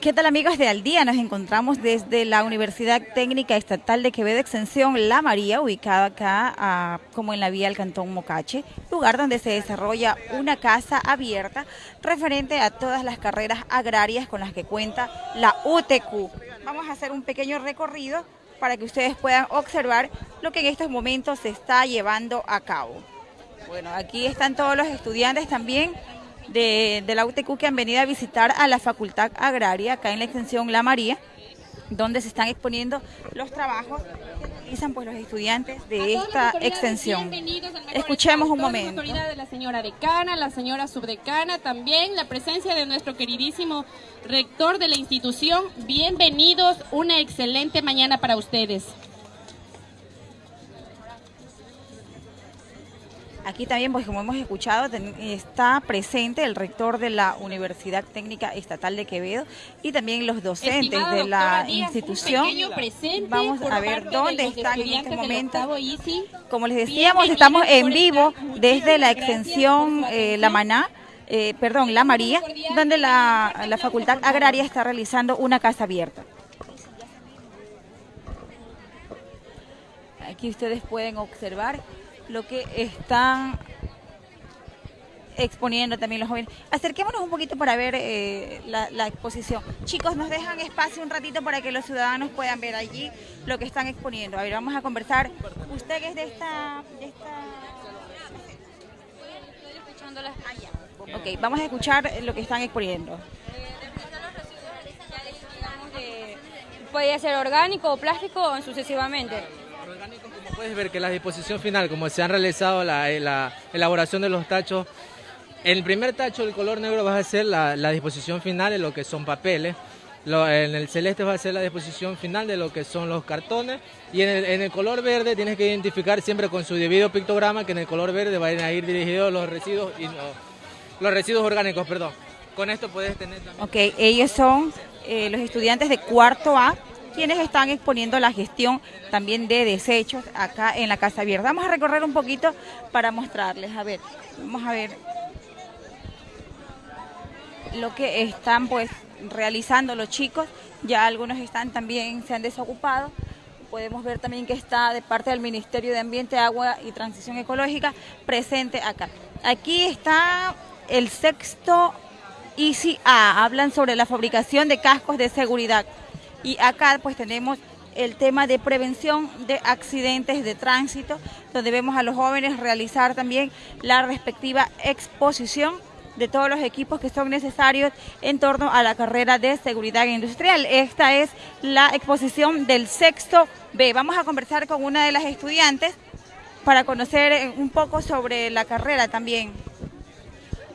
¿Qué tal amigos de Al Día? Nos encontramos desde la Universidad Técnica Estatal de Quevedo Extensión La María, ubicada acá como en la vía del Cantón Mocache, lugar donde se desarrolla una casa abierta referente a todas las carreras agrarias con las que cuenta la UTQ. Vamos a hacer un pequeño recorrido para que ustedes puedan observar lo que en estos momentos se está llevando a cabo. Bueno, aquí están todos los estudiantes también de, la UTQ que han venido a visitar a la Facultad Agraria, acá en la extensión La María, donde se están exponiendo los trabajos que realizan pues, los estudiantes de esta extensión. Escuchemos un momento. La de la señora decana, la señora subdecana, también la presencia de nuestro queridísimo rector de la institución. Bienvenidos, una excelente mañana para ustedes. Aquí también, pues como hemos escuchado, está presente el rector de la Universidad Técnica Estatal de Quevedo y también los docentes de la institución. Vamos a ver dónde están en este momento. Como les decíamos, estamos en vivo desde la extensión eh, La Maná. Eh, perdón, La María, donde la, la Facultad Agraria está realizando una casa abierta. Aquí ustedes pueden observar lo que están exponiendo también los jóvenes. Acerquémonos un poquito para ver eh, la, exposición. Chicos, nos dejan espacio un ratito para que los ciudadanos puedan ver allí lo que están exponiendo. A ver, vamos a conversar. Usted que es de esta... De esta... Ok, vamos a escuchar lo que están exponiendo. Puede ser orgánico o plástico o sucesivamente puedes ver que la disposición final, como se han realizado la, eh, la elaboración de los tachos, el primer tacho el color negro va a ser la, disposición final de lo que son papeles, en el celeste va a ser la disposición final de lo que son los cartones. Y en el, color verde tienes que identificar siempre con su debido pictograma que en el color verde van a ir dirigidos los residuos y los residuos orgánicos, perdón. Con esto puedes tener también... Ok, ellos son eh, los estudiantes de cuarto A quienes están exponiendo la gestión también de desechos acá en la Casa Abierta. Vamos a recorrer un poquito para mostrarles, a ver, vamos a ver lo que están pues realizando los chicos, ya algunos están también, se han desocupado, podemos ver también que está de parte del Ministerio de Ambiente, Agua y Transición Ecológica presente acá. Aquí está el sexto ICA, hablan sobre la fabricación de cascos de seguridad. Y acá pues tenemos el tema de prevención de accidentes de tránsito, donde vemos a los jóvenes realizar también la respectiva exposición de todos los equipos que son necesarios en torno a la carrera de seguridad industrial. Esta es la exposición del sexto B. Vamos a conversar con una de las estudiantes para conocer un poco sobre la carrera también.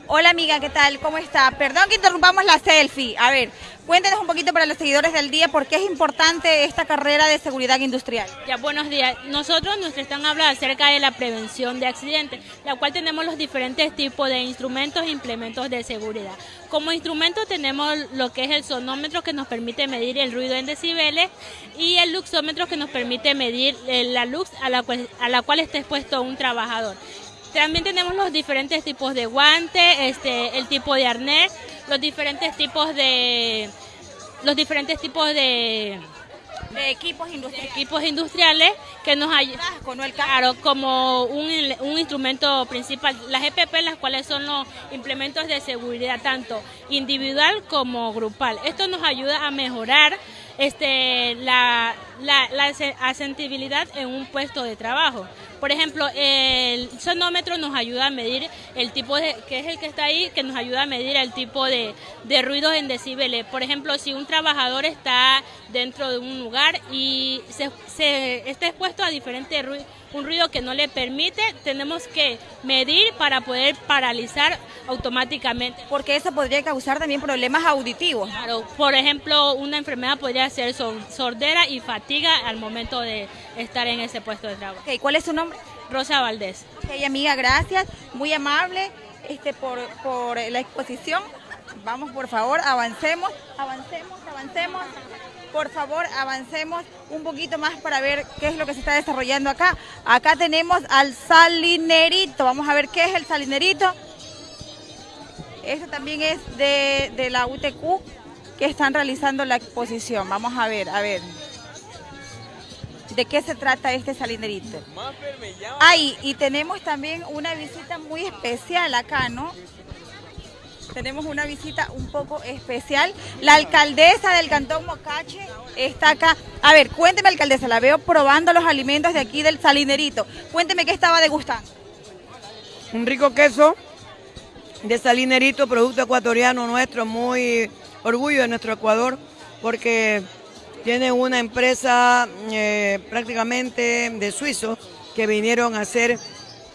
Hola amiga, ¿qué tal? ¿Cómo está? Perdón que interrumpamos la selfie. A ver, cuéntenos un poquito para los seguidores del día por qué es importante esta carrera de seguridad industrial. Ya, buenos días. Nosotros nos están hablando acerca de la prevención de accidentes, la cual tenemos los diferentes tipos de instrumentos e implementos de seguridad. Como instrumento tenemos lo que es el sonómetro que nos permite medir el ruido en decibeles y el luxómetro que nos permite medir eh, la luz a la cual, a la cual está expuesto un trabajador. También tenemos los diferentes tipos de guante, este, el tipo de arnés, los diferentes tipos de los diferentes tipos de, equipos industriales. equipos industriales que nos ayudan claro, como un, un, instrumento principal. Las EPP, las cuales son los implementos de seguridad tanto individual como grupal. Esto nos ayuda a mejorar este, la, la, la asentibilidad en un puesto de trabajo. Por ejemplo, el sonómetro nos ayuda a medir el tipo de, que es el que está ahí, que nos ayuda a medir el tipo de, de ruidos en decibeles. Por ejemplo, si un trabajador está dentro de un lugar y se, está expuesto a diferentes ruidos, un ruido que no le permite, tenemos que medir para poder paralizar automáticamente. Porque eso podría causar también problemas auditivos. Claro, por ejemplo, una enfermedad podría ser sordera y fatiga al momento de estar en ese puesto de trabajo. ¿Cuál es su nombre? Rosa Valdés. Ok, amiga, gracias. Muy amable este, por, por la exposición. Vamos, por favor, avancemos, avancemos, avancemos. Por favor, avancemos un poquito más para ver qué es lo que se está desarrollando acá. Acá tenemos al salinerito. Vamos a ver qué es el salinerito. Este también es de, de la UTQ. que están realizando la exposición. Vamos a ver, a ver. ¿De qué se trata este salinerito? Ay, y tenemos también una visita muy especial acá, ¿no? Tenemos una visita un poco especial. La alcaldesa del Cantón Mocache está acá. A ver, cuénteme, alcaldesa, la veo probando los alimentos de aquí del salinerito. Cuénteme qué estaba degustando. Un rico queso de salinerito, producto ecuatoriano nuestro, muy orgullo de nuestro Ecuador, porque tiene una empresa eh, prácticamente de suizos que vinieron a hacer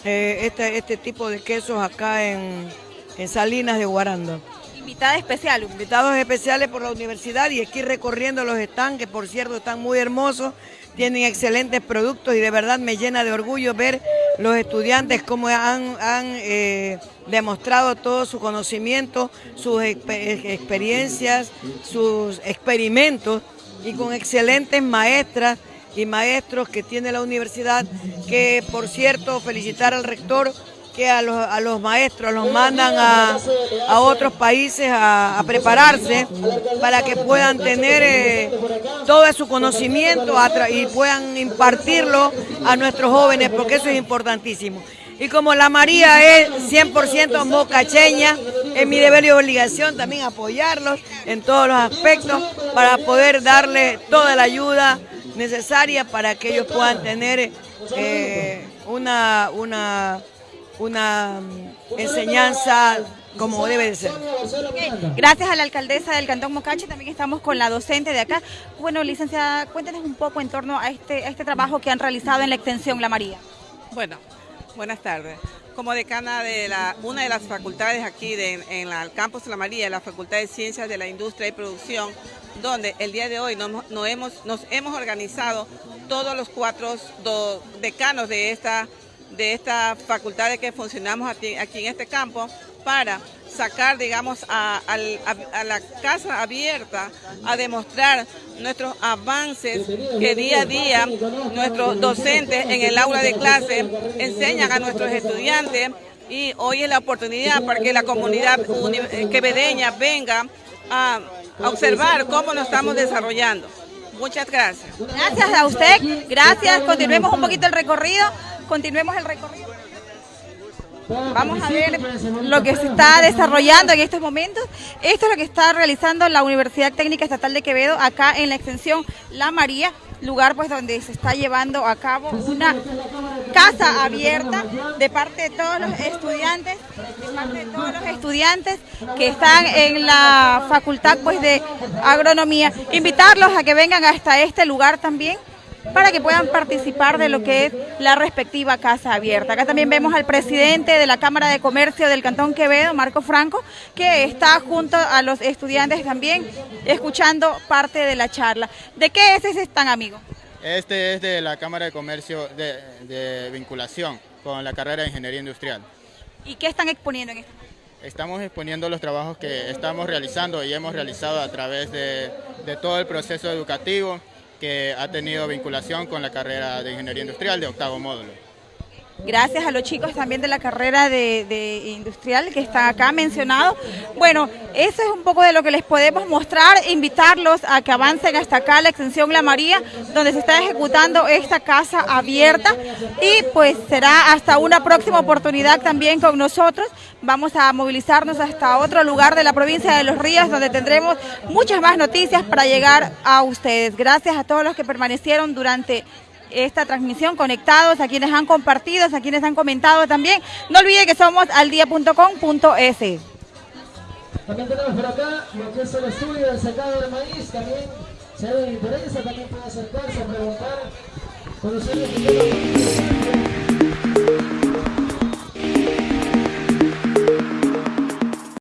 eh, este, este tipo de quesos acá en, en Salinas de Guarando. Invitada especial. Invitados especiales por la universidad y aquí recorriendo los stands, que por cierto están muy hermosos, tienen excelentes productos y de verdad me llena de orgullo ver los estudiantes cómo han, eh, demostrado todo su conocimiento, sus experiencias, sus experimentos y con excelentes maestras y maestros que tiene la universidad, que por cierto felicitar al rector que a los, a los maestros los mandan a, otros países a, prepararse para que puedan tener eh, todo su conocimiento y puedan impartirlo a nuestros jóvenes, porque eso es importantísimo. Y como la María es 100% mocacheña, es mi deber y obligación también apoyarlos en todos los aspectos para poder darle toda la ayuda necesaria para que ellos puedan tener eh, una, una, una mm, enseñanza como debe de ser. Gracias a la alcaldesa del Cantón Mocache, también estamos con la docente de acá. Bueno, licenciada, cuéntenos un poco en torno a este, a este trabajo que han realizado en la extensión La María. Bueno, Buenas tardes. Como decana de la, una de las facultades aquí en el campus La María, la Facultad de Ciencias de la Industria y Producción, donde el día de hoy nos, hemos, nos hemos organizado todos los cuatro decanos de esta, de esta facultad que funcionamos aquí, aquí en este campo para sacar, digamos, a, la casa abierta a demostrar nuestros avances que día a día nuestros docentes en el aula de clase enseñan a nuestros estudiantes y hoy es la oportunidad para que la comunidad quevedeña venga a, a observar cómo nos estamos desarrollando. Muchas gracias. Gracias a usted, gracias. Continuemos un poquito el recorrido, continuemos el recorrido. Vamos a ver lo que se está desarrollando en estos momentos. Esto es lo que está realizando la Universidad Técnica Estatal de Quevedo acá en la extensión La María, lugar pues donde se está llevando a cabo una casa abierta de parte de todos los estudiantes, de parte de todos los estudiantes que están en la Facultad pues de Agronomía. Invitarlos a que vengan hasta este lugar también para que puedan participar de lo que es la respectiva casa abierta. Acá también vemos al presidente de la Cámara de Comercio del Cantón Quevedo, Marco Franco, que está junto a los estudiantes también escuchando parte de la charla. ¿De qué es ese están, amigo? Este es de la Cámara de Comercio de, vinculación con la carrera de Ingeniería Industrial. ¿Y qué están exponiendo en esto? Estamos exponiendo los trabajos que estamos realizando y hemos realizado a través de todo el proceso educativo, que ha tenido vinculación con la carrera de Ingeniería Industrial de octavo módulo. Gracias a los chicos también de la carrera de, industrial que están acá mencionados. Bueno, eso es un poco de lo que les podemos mostrar, invitarlos a que avancen hasta acá la extensión La María, donde se está ejecutando esta casa abierta y pues será hasta una próxima oportunidad también con nosotros. Vamos a movilizarnos hasta otro lugar de la provincia de Los Ríos, donde tendremos muchas más noticias para llegar a ustedes. Gracias a todos los que permanecieron durante esta transmisión, conectados, a quienes han compartido, a quienes han comentado también. No olviden que somos aldia.com.es. También tenemos por acá lo que es el estudio del secado de maíz, también se ve interesa, también puede acercarse a preguntar, conocer